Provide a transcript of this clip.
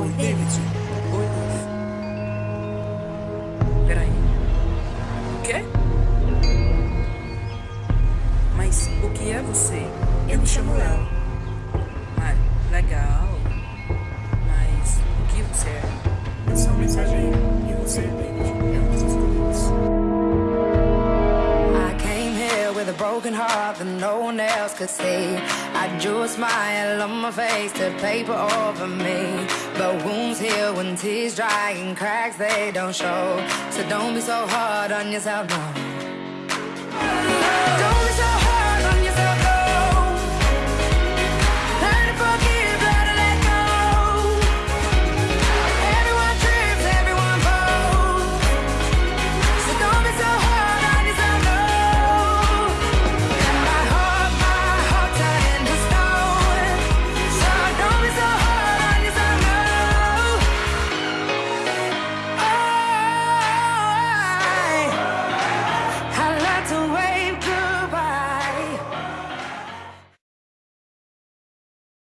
Oi, David. Oi, Luz. Peraí. O quê? Mas o que é você? Eu me chamo Léo. Broken heart that no one else could see. I drew a smile on my face to paper over me. But wounds heal when tears dry and cracks they don't show. So don't be so hard on yourself, no.